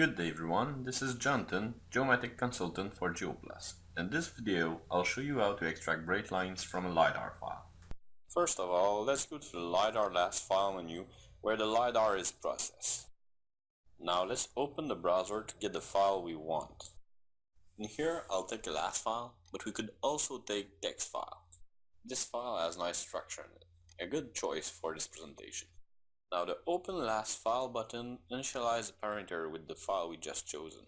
Good day everyone, this is Jonathan, Geomatic Consultant for Geoplus. In this video, I'll show you how to extract break lines from a LiDAR file. First of all, let's go to the LiDAR LAS file menu where the LiDAR is processed. Now let's open the browser to get the file we want. In here, I'll take the LAS file, but we could also take text file. This file has nice structure in it, a good choice for this presentation. Now the open LAS file button initialize the parameter with the file we just chosen.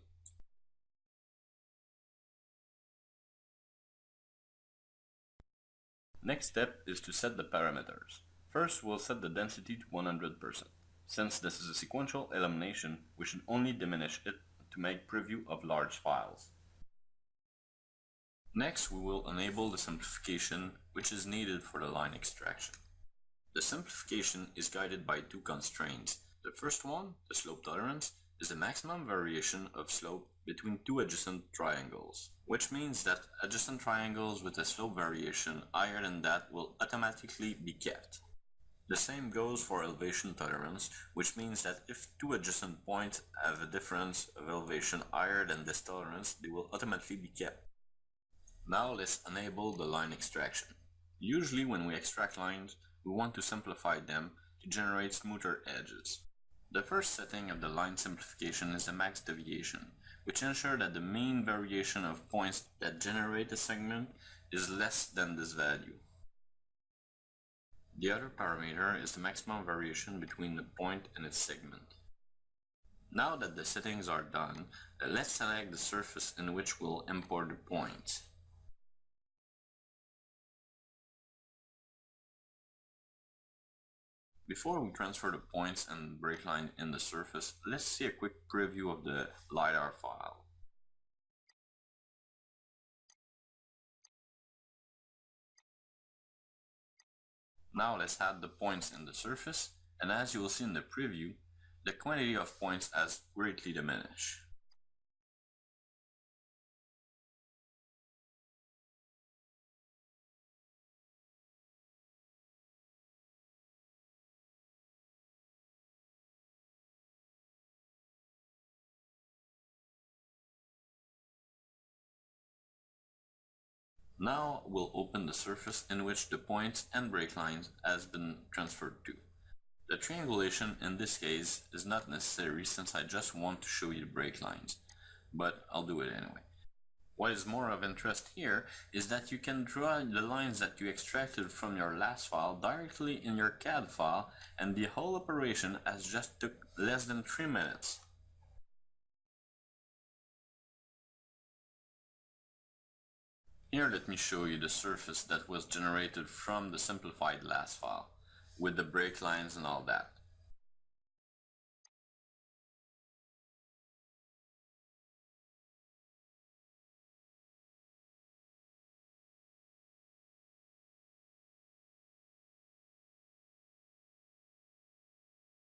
Next step is to set the parameters. First we'll set the density to 100%. Since this is a sequential elimination, we should only diminish it to make preview of large files. Next we will enable the simplification which is needed for the line extraction. The simplification is guided by two constraints. The first one, the slope tolerance, is the maximum variation of slope between two adjacent triangles, which means that adjacent triangles with a slope variation higher than that will automatically be kept. The same goes for elevation tolerance, which means that if two adjacent points have a difference of elevation higher than this tolerance, they will automatically be kept. Now let's enable the line extraction. Usually when we extract lines, we want to simplify them to generate smoother edges. The first setting of the line simplification is the max deviation, which ensures that the mean variation of points that generate a segment is less than this value. The other parameter is the maximum variation between the point and its segment. Now that the settings are done, let's select the surface in which we'll import the points. Before we transfer the points and break line in the surface, let's see a quick preview of the LiDAR file. Now let's add the points in the surface, and as you will see in the preview, the quantity of points has greatly diminished. Now we'll open the surface in which the points and break lines has been transferred to. The triangulation in this case is not necessary since I just want to show you the break lines, but I'll do it anyway. What is more of interest here is that you can draw the lines that you extracted from your LAS file directly in your CAD file and the whole operation has just took less than 3 minutes. Here let me show you the surface that was generated from the simplified LAS file with the break lines and all that.